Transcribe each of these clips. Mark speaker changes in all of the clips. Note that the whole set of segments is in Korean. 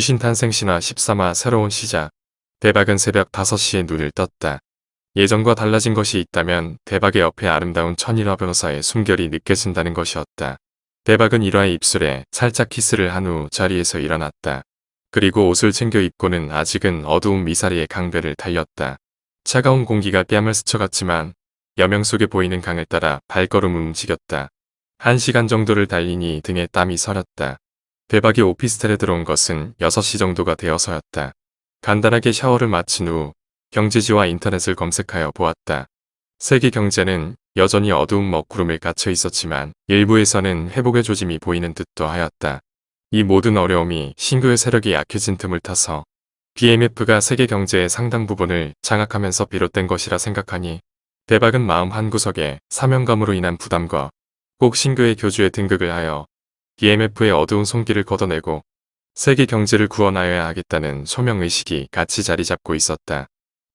Speaker 1: 귀신 탄생 신화 13화 새로운 시작. 대박은 새벽 5시에 눈을 떴다. 예전과 달라진 것이 있다면 대박의 옆에 아름다운 천일화 변호사의 숨결이 느껴진다는 것이었다. 대박은 일화의 입술에 살짝 키스를 한 후 자리에서 일어났다. 그리고 옷을 챙겨 입고는 아직은 어두운 미사리의 강변을 달렸다. 차가운 공기가 뺨을 스쳐갔지만 여명 속에 보이는 강을 따라 발걸음을 움직였다. 한 시간 정도를 달리니 등에 땀이 서렸다. 대박이 오피스텔에 들어온 것은 6시 정도가 되어서였다. 간단하게 샤워를 마친 후 경제지와 인터넷을 검색하여 보았다. 세계 경제는 여전히 어두운 먹구름을 갇혀 있었지만 일부에서는 회복의 조짐이 보이는 듯도 하였다. 이 모든 어려움이 신규의 세력이 약해진 틈을 타서 BMF가 세계 경제의 상당 부분을 장악하면서 비롯된 것이라 생각하니 대박은 마음 한구석에 사명감으로 인한 부담과 꼭 신규의 교주에 등극을 하여 BMF의 어두운 손길을 걷어내고 세계 경제를 구원하여야 하겠다는 소명의식이 같이 자리 잡고 있었다.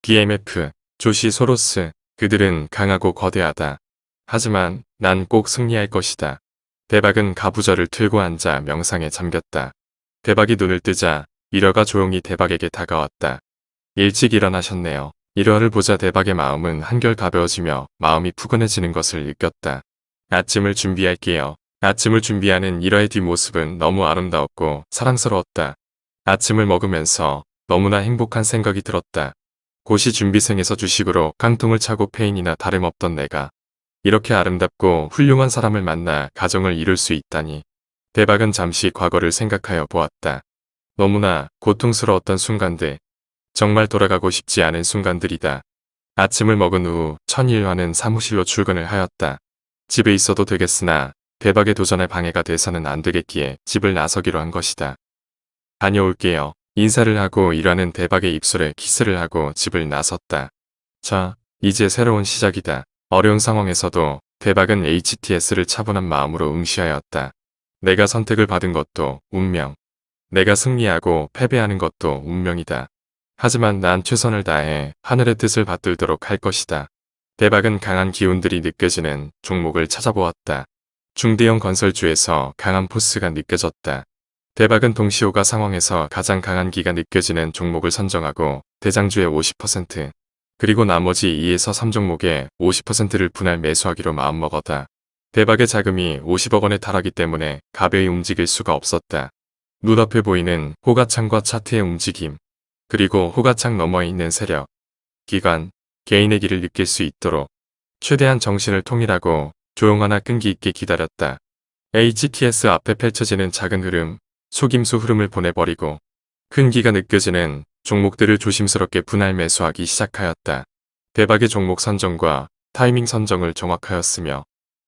Speaker 1: BMF, 조시 소로스, 그들은 강하고 거대하다. 하지만 난 꼭 승리할 것이다. 대박은 가부절을 틀고 앉아 명상에 잠겼다. 대박이 눈을 뜨자 일화가 조용히 대박에게 다가왔다. 일찍 일어나셨네요. 일화를 보자 대박의 마음은 한결 가벼워지며 마음이 푸근해지는 것을 느꼈다. 아침을 준비할게요. 아침을 준비하는 일화의 뒷모습은 너무 아름다웠고 사랑스러웠다. 아침을 먹으면서 너무나 행복한 생각이 들었다. 고시 준비생에서 주식으로 깡통을 차고 페인이나 다름없던 내가 이렇게 아름답고 훌륭한 사람을 만나 가정을 이룰 수 있다니. 대박은 잠시 과거를 생각하여 보았다. 너무나 고통스러웠던 순간들. 정말 돌아가고 싶지 않은 순간들이다. 아침을 먹은 후 천일화는 사무실로 출근을 하였다. 집에 있어도 되겠으나 대박에 도전할 방해가 돼서는 안 되겠기에 집을 나서기로 한 것이다. 다녀올게요. 인사를 하고 일하는 대박의 입술에 키스를 하고 집을 나섰다. 자, 이제 새로운 시작이다. 어려운 상황에서도 대박은 HTS를 차분한 마음으로 응시하였다. 내가 선택을 받은 것도 운명. 내가 승리하고 패배하는 것도 운명이다. 하지만 난 최선을 다해 하늘의 뜻을 받들도록 할 것이다. 대박은 강한 기운들이 느껴지는 종목을 찾아보았다. 중대형 건설주에서 강한 포스가 느껴졌다. 대박은 동시호가 상황에서 가장 강한 기가 느껴지는 종목을 선정하고 대장주의 50% 그리고 나머지 2에서 3종목의 50%를 분할 매수하기로 마음먹었다. 대박의 자금이 50억 원에 달하기 때문에 가벼이 움직일 수가 없었다. 눈앞에 보이는 호가창과 차트의 움직임 그리고 호가창 너머에 있는 세력, 기관, 개인의 길을 느낄 수 있도록 최대한 정신을 통일하고 조용하나 끈기 있게 기다렸다. HTS 앞에 펼쳐지는 작은 흐름, 속임수 흐름을 보내버리고 큰 기가 느껴지는 종목들을 조심스럽게 분할 매수하기 시작하였다. 대박의 종목 선정과 타이밍 선정을 정확하였으며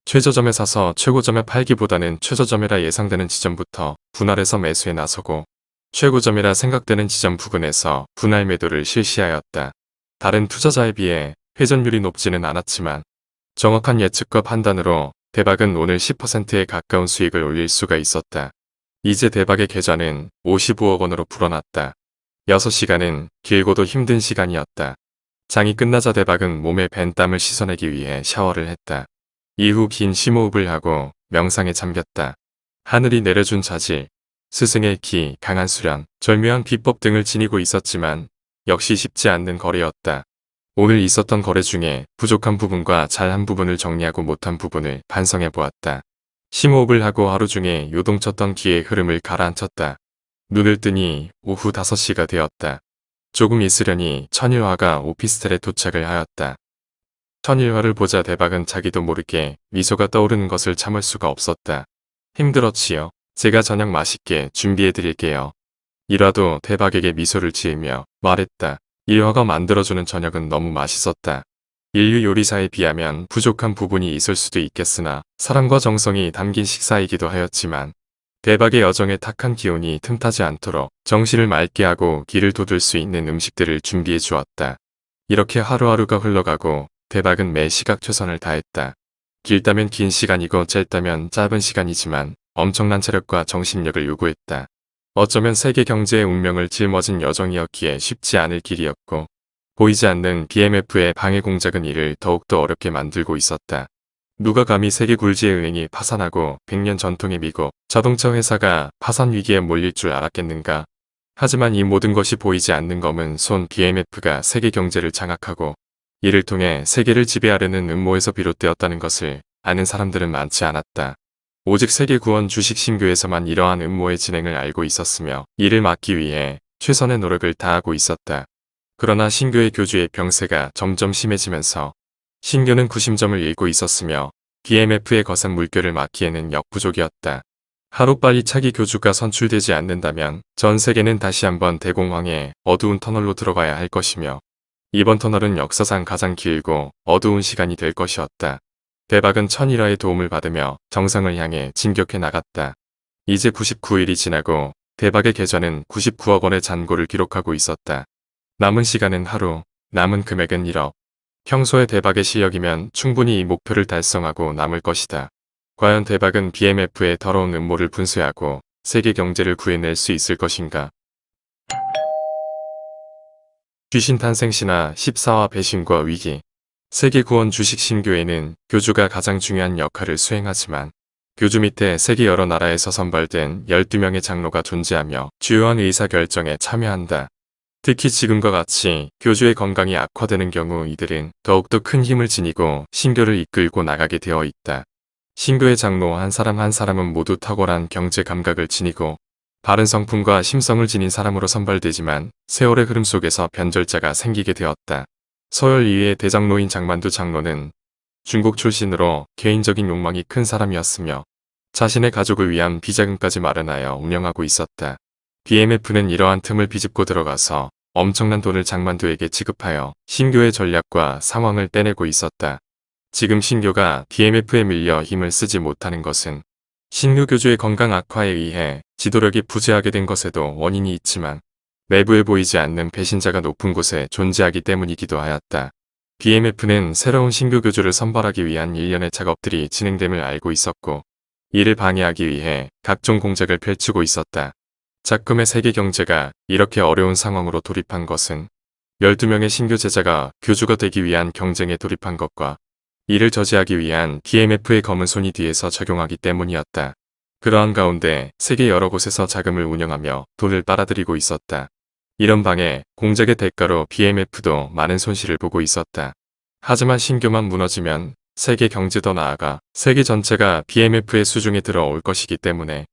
Speaker 1: 최저점에 사서 최고점에 팔기보다는 최저점이라 예상되는 지점부터 분할해서 매수에 나서고 최고점이라 생각되는 지점 부근에서 분할 매도를 실시하였다. 다른 투자자에 비해 회전율이 높지는 않았지만 정확한 예측과 판단으로 대박은 오늘 10%에 가까운 수익을 올릴 수가 있었다. 이제 대박의 계좌는 55억 원으로 불어났다. 6시간은 길고도 힘든 시간이었다. 장이 끝나자 대박은 몸에 밴 땀을 씻어내기 위해 샤워를 했다. 이후 긴 심호흡을 하고 명상에 잠겼다. 하늘이 내려준 자질, 스승의 기, 강한 수련, 절묘한 비법 등을 지니고 있었지만 역시 쉽지 않는 거래였다. 오늘 있었던 거래 중에 부족한 부분과 잘한 부분을 정리하고 못한 부분을 반성해 보았다. 심호흡을 하고 하루 중에 요동쳤던 기의 흐름을 가라앉혔다. 눈을 뜨니 오후 5시가 되었다. 조금 있으려니 천일화가 오피스텔에 도착을 하였다. 천일화를 보자 대박은 자기도 모르게 미소가 떠오르는 것을 참을 수가 없었다. 힘들었지요. 제가 저녁 맛있게 준비해 드릴게요. 일화도 대박에게 미소를 지으며 말했다. 일화가 만들어주는 저녁은 너무 맛있었다. 인류 요리사에 비하면 부족한 부분이 있을 수도 있겠으나 사랑과 정성이 담긴 식사이기도 하였지만 대박의 여정에 탁한 기운이 틈타지 않도록 정신을 맑게 하고 길을 돋을 수 있는 음식들을 준비해 주었다. 이렇게 하루하루가 흘러가고 대박은 매 시각 최선을 다했다. 길다면 긴 시간이고 짧다면 짧은 시간이지만 엄청난 체력과 정신력을 요구했다. 어쩌면 세계 경제의 운명을 짊어진 여정이었기에 쉽지 않을 길이었고 보이지 않는 BMF의 방해 공작은 이를 더욱더 어렵게 만들고 있었다. 누가 감히 세계 굴지의 은행이 파산하고 100년 전통의 미국 자동차 회사가 파산 위기에 몰릴 줄 알았겠는가. 하지만 이 모든 것이 보이지 않는 검은 손 BMF가 세계 경제를 장악하고 이를 통해 세계를 지배하려는 음모에서 비롯되었다는 것을 아는 사람들은 많지 않았다. 오직 세계구원 주식 신교에서만 이러한 음모의 진행을 알고 있었으며 이를 막기 위해 최선의 노력을 다하고 있었다. 그러나 신교의 교주의 병세가 점점 심해지면서 신교는 구심점을 잃고 있었으며 BMF의 거센 물결을 막기에는 역부족이었다. 하루빨리 차기 교주가 선출되지 않는다면 전 세계는 다시 한번 대공황의 어두운 터널로 들어가야 할 것이며 이번 터널은 역사상 가장 길고 어두운 시간이 될 것이었다. 대박은 천일화의 도움을 받으며 정상을 향해 진격해 나갔다. 이제 99일이 지나고 대박의 계좌는 99억 원의 잔고를 기록하고 있었다. 남은 시간은 하루, 남은 금액은 1억. 평소의 대박의 실력이면 충분히 이 목표를 달성하고 남을 것이다. 과연 대박은 BMF의 더러운 음모를 분쇄하고 세계 경제를 구해낼 수 있을 것인가? 귀신 탄생 신화 14화 배신과 위기 세계 구원 주식 신교회는 교주가 가장 중요한 역할을 수행하지만 교주 밑에 세계 여러 나라에서 선발된 12명의 장로가 존재하며 주요한 의사결정에 참여한다. 특히 지금과 같이 교주의 건강이 악화되는 경우 이들은 더욱더 큰 힘을 지니고 신교를 이끌고 나가게 되어 있다. 신교의 장로 한 사람 한 사람은 모두 탁월한 경제 감각을 지니고 바른 성품과 심성을 지닌 사람으로 선발되지만 세월의 흐름 속에서 변절자가 생기게 되었다. 서열 2위의 대장로인 장만두 장로는 중국 출신으로 개인적인 욕망이 큰 사람이었으며 자신의 가족을 위한 비자금까지 마련하여 운영하고 있었다. BMF는 이러한 틈을 비집고 들어가서 엄청난 돈을 장만두에게 지급하여 신교의 전략과 상황을 떼내고 있었다. 지금 신교가 BMF에 밀려 힘을 쓰지 못하는 것은 신규 교주의 건강 악화에 의해 지도력이 부재하게 된 것에도 원인이 있지만 내부에 보이지 않는 배신자가 높은 곳에 존재하기 때문이기도 하였다. BMF는 새로운 신규 교주를 선발하기 위한 일련의 작업들이 진행됨을 알고 있었고 이를 방해하기 위해 각종 공작을 펼치고 있었다. 작금의 세계 경제가 이렇게 어려운 상황으로 돌입한 것은 12명의 신규 제자가 교주가 되기 위한 경쟁에 돌입한 것과 이를 저지하기 위한 BMF의 검은 손이 뒤에서 적용하기 때문이었다. 그러한 가운데 세계 여러 곳에서 자금을 운영하며 돈을 빨아들이고 있었다. 이런 방해, 공작의 대가로 BMF도 많은 손실을 보고 있었다. 하지만 신교만 무너지면 세계 경제도 나아가 세계 전체가 BMF의 수중에 들어올 것이기 때문에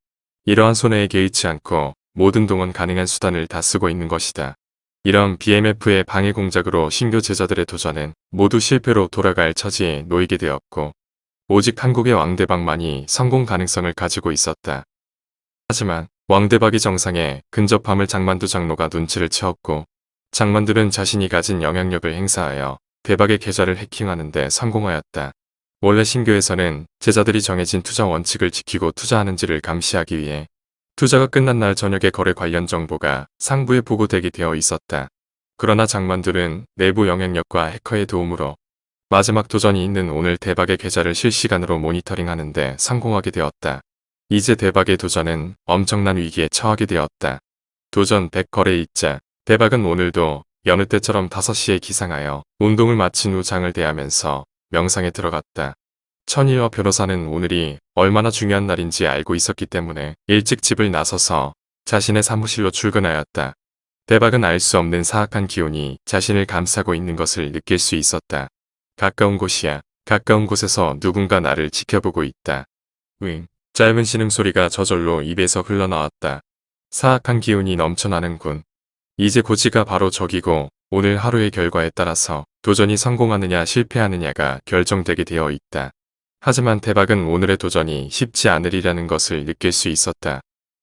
Speaker 1: 이러한 손해에 개의치 않고 모든 동원 가능한 수단을 다 쓰고 있는 것이다. 이런 BMF의 방해 공작으로 신교 제자들의 도전은 모두 실패로 돌아갈 처지에 놓이게 되었고 오직 한국의 왕대박만이 성공 가능성을 가지고 있었다. 하지만 왕대박이 정상에 근접함을 장만두 장로가 눈치를 채웠고 장만두는 자신이 가진 영향력을 행사하여 대박의 계좌를 해킹하는 데 성공하였다. 원래 신교에서는 제자들이 정해진 투자 원칙을 지키고 투자하는지를 감시하기 위해 투자가 끝난 날 저녁에 거래 관련 정보가 상부에 보고되게 되어 있었다. 그러나 장만들은 내부 영향력과 해커의 도움으로 마지막 도전이 있는 오늘 대박의 계좌를 실시간으로 모니터링하는데 성공하게 되었다. 이제 대박의 도전은 엄청난 위기에 처하게 되었다. 도전 100거래 입자 대박은 오늘도 여느 때처럼 5시에 기상하여 운동을 마친 후 장을 대하면서 명상에 들어갔다. 천일화 변호사는 오늘이 얼마나 중요한 날인지 알고 있었기 때문에 일찍 집을 나서서 자신의 사무실로 출근하였다. 대박은 알 수 없는 사악한 기운이 자신을 감싸고 있는 것을 느낄 수 있었다. 가까운 곳이야. 가까운 곳에서 누군가 나를 지켜보고 있다. 응. 짧은 신음 소리가 저절로 입에서 흘러나왔다. 사악한 기운이 넘쳐나는군. 이제 고지가 바로 저기고 오늘 하루의 결과에 따라서 도전이 성공하느냐 실패하느냐가 결정되게 되어 있다. 하지만 대박은 오늘의 도전이 쉽지 않으리라는 것을 느낄 수 있었다.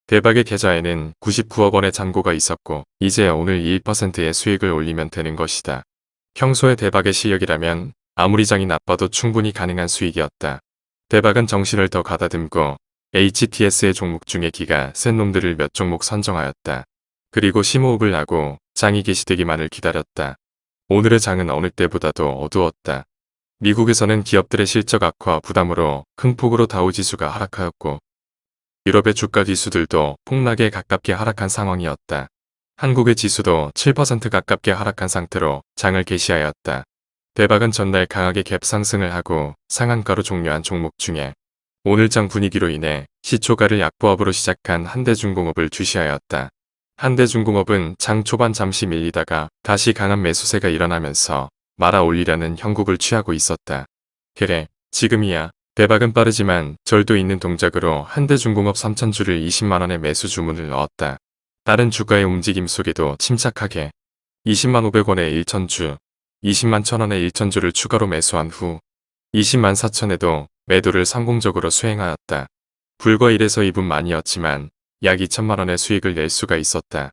Speaker 1: 대박의 계좌에는 99억 원의 잔고가 있었고 이제 오늘 1%의 수익을 올리면 되는 것이다. 평소의 대박의 실력이라면 아무리 장이 나빠도 충분히 가능한 수익이었다. 대박은 정신을 더 가다듬고 HTS의 종목 중에 기가 센 놈들을 몇 종목 선정하였다. 그리고 심호흡을 하고 장이 개시되기만을 기다렸다. 오늘의 장은 어느 때보다도 어두웠다. 미국에서는 기업들의 실적 악화 부담으로 큰 폭으로 다우지수가 하락하였고 유럽의 주가 지수들도 폭락에 가깝게 하락한 상황이었다. 한국의 지수도 7% 가깝게 하락한 상태로 장을 개시하였다. 대박은 전날 강하게 갭 상승을 하고 상한가로 종료한 종목 중에 오늘 장 분위기로 인해 시초가를 약보합으로 시작한 한대중공업을 주시하였다. 한대중공업은 장 초반 잠시 밀리다가 다시 강한 매수세가 일어나면서 말아 올리려는 형국을 취하고 있었다. 그래, 지금이야. 대박은 빠르지만 절도 있는 동작으로 한대중공업 3천주를 20만원의 매수 주문을 넣었다. 다른 주가의 움직임 속에도 침착하게 20만 500원에 1천주, 20만 1000원에 1천주를 추가로 매수한 후 20만 4천에도 매도를 성공적으로 수행하였다. 불과 1에서 2분 만이었지만 약 2천만원의 수익을 낼 수가 있었다.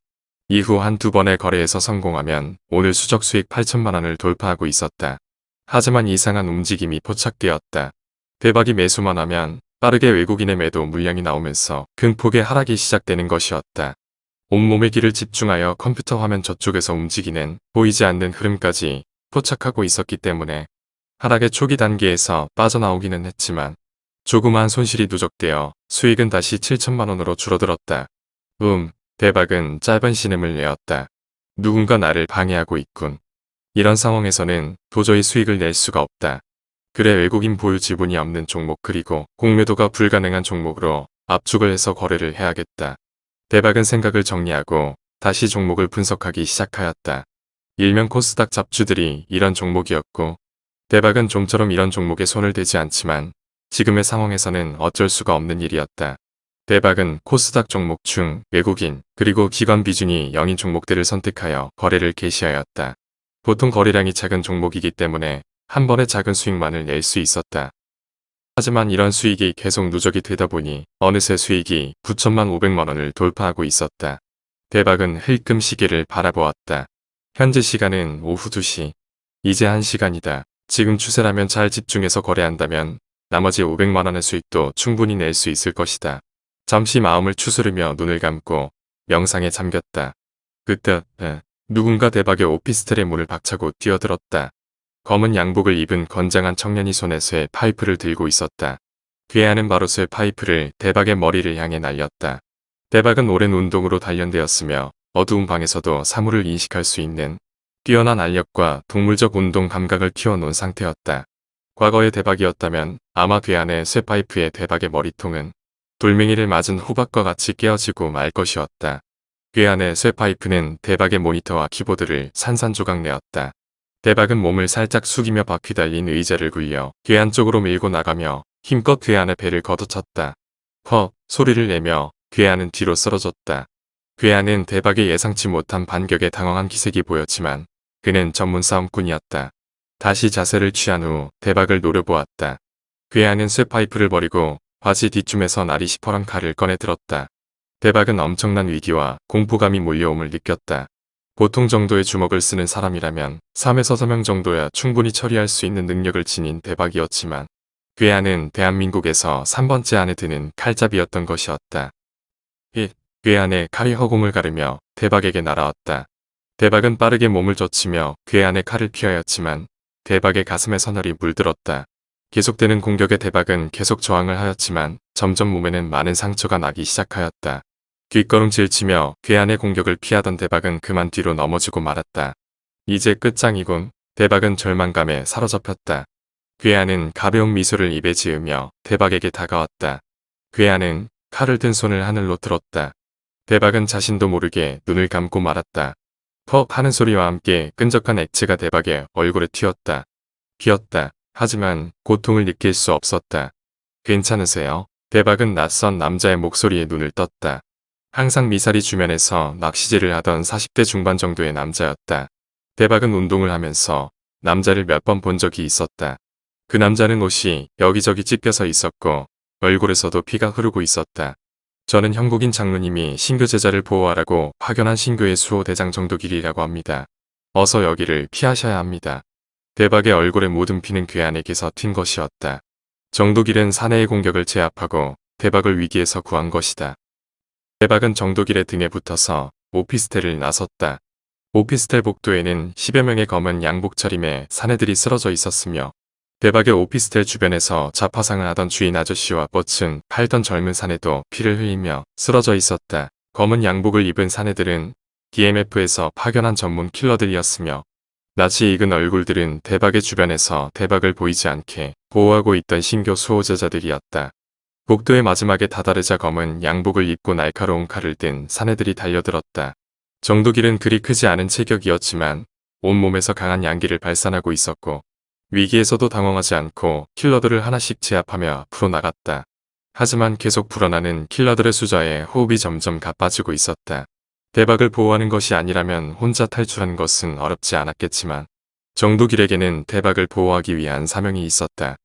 Speaker 1: 이후 한 두 번의 거래에서 성공하면 오늘 수적 수익 8천만원을 돌파하고 있었다. 하지만 이상한 움직임이 포착되었다. 대박이 매수만 하면 빠르게 외국인의 매도 물량이 나오면서 큰폭의 하락이 시작되는 것이었다. 온몸의 기를 집중하여 컴퓨터 화면 저쪽에서 움직이는 보이지 않는 흐름까지 포착하고 있었기 때문에 하락의 초기 단계에서 빠져나오기는 했지만 조그마한 손실이 누적되어 수익은 다시 7천만원으로 줄어들었다. 음, 대박은 짧은 신음을 내었다. 누군가 나를 방해하고 있군. 이런 상황에서는 도저히 수익을 낼 수가 없다. 그래 외국인 보유 지분이 없는 종목 그리고 공매도가 불가능한 종목으로 압축을 해서 거래를 해야겠다. 대박은 생각을 정리하고 다시 종목을 분석하기 시작하였다. 일명 코스닥 잡주들이 이런 종목이었고 대박은 좀처럼 이런 종목에 손을 대지 않지만 지금의 상황에서는 어쩔 수가 없는 일이었다. 대박은 코스닥 종목 중 외국인 그리고 기관 비중이 0인 종목들을 선택하여 거래를 개시하였다. 보통 거래량이 작은 종목이기 때문에 한 번에 작은 수익만을 낼 수 있었다. 하지만 이런 수익이 계속 누적이 되다 보니 어느새 수익이 9천만 5백만 원을 돌파하고 있었다. 대박은 흘끔 시계를 바라보았다. 현재 시간은 오후 2시. 이제 1시간이다. 지금 추세라면 잘 집중해서 거래한다면 나머지 500만원의 수익도 충분히 낼 수 있을 것이다. 잠시 마음을 추스르며 눈을 감고 명상에 잠겼다. 그때 에, 누군가 대박의 오피스텔의 문을 박차고 뛰어들었다. 검은 양복을 입은 건장한 청년이 손에 쇠 파이프를 들고 있었다. 괴하는 바로 쇠 파이프를 대박의 머리를 향해 날렸다. 대박은 오랜 운동으로 단련되었으며 어두운 방에서도 사물을 인식할 수 있는 뛰어난 알력과 동물적 운동 감각을 키워놓은 상태였다. 과거의 대박이었다면 아마 괴한의 쇠파이프의 대박의 머리통은 돌멩이를 맞은 호박과 같이 깨어지고 말 것이었다. 괴한의 쇠파이프는 대박의 모니터와 키보드를 산산조각 내었다. 대박은 몸을 살짝 숙이며 바퀴 달린 의자를 굴려 괴한 쪽으로 밀고 나가며 힘껏 괴한의 배를 걷어쳤다. 헉 소리를 내며 괴한은 뒤로 쓰러졌다. 괴한은 대박의 예상치 못한 반격에 당황한 기색이 보였지만 그는 전문 싸움꾼이었다. 다시 자세를 취한 후 대박을 노려보았다. 괴한은 쇠파이프를 버리고 바지 뒤쯤에서 날이 시퍼런 칼을 꺼내 들었다. 대박은 엄청난 위기와 공포감이 몰려옴을 느꼈다. 보통 정도의 주먹을 쓰는 사람이라면 3에서 4명 정도야 충분히 처리할 수 있는 능력을 지닌 대박이었지만 괴한은 대한민국에서 3번째 안에 드는 칼잡이였던 것이었다. 1. 괴한의 칼이 허공을 가르며 대박에게 날아왔다. 대박은 빠르게 몸을 젖히며 괴한의 칼을 피하였지만 대박의 가슴에 서늘이 물들었다. 계속되는 공격에 대박은 계속 저항을 하였지만 점점 몸에는 많은 상처가 나기 시작하였다. 뒷걸음질 치며 괴한의 공격을 피하던 대박은 그만 뒤로 넘어지고 말았다. 이제 끝장이군. 대박은 절망감에 사로잡혔다. 괴한은 가벼운 미소를 입에 지으며 대박에게 다가왔다. 괴한은 칼을 든 손을 하늘로 들었다. 대박은 자신도 모르게 눈을 감고 말았다. 퍽 하는 소리와 함께 끈적한 액체가 대박의 얼굴에 튀었다. 튀었다. 하지만 고통을 느낄 수 없었다. 괜찮으세요? 대박은 낯선 남자의 목소리에 눈을 떴다. 항상 미사리 주변에서 낚시질을 하던 40대 중반 정도의 남자였다. 대박은 운동을 하면서 남자를 몇 번 본 적이 있었다. 그 남자는 옷이 여기저기 찢겨서 있었고 얼굴에서도 피가 흐르고 있었다. 저는 형국인 장로님이 신교 제자를 보호하라고 파견한 신교의 수호 대장 정도 길이라고 합니다. 어서 여기를 피하셔야 합니다. 대박의 얼굴에 모든 피는 괴한에게서 튄 것이었다. 정도길은 사내의 공격을 제압하고 대박을 위기에서 구한 것이다. 대박은 정도길의 등에 붙어서 오피스텔을 나섰다. 오피스텔 복도에는 10여 명의 검은 양복 차림의 사내들이 쓰러져 있었으며 대박의 오피스텔 주변에서 자파상을 하던 주인 아저씨와 뻗은 팔던 젊은 사내도 피를 흘리며 쓰러져 있었다. 검은 양복을 입은 사내들은 DMF에서 파견한 전문 킬러들이었으며 낯이 익은 얼굴들은 대박의 주변에서 대박을 보이지 않게 보호하고 있던 신교 수호자자들이었다. 복도의 마지막에 다다르자 검은 양복을 입고 날카로운 칼을 든 사내들이 달려들었다. 정도길은 그리 크지 않은 체격이었지만 온몸에서 강한 양기를 발산하고 있었고 위기에서도 당황하지 않고 킬러들을 하나씩 제압하며 풀어나갔다. 하지만 계속 불어나는 킬러들의 숫자에 호흡이 점점 가빠지고 있었다. 대박을 보호하는 것이 아니라면 혼자 탈출하는 것은 어렵지 않았겠지만 정도길에게는 대박을 보호하기 위한 사명이 있었다.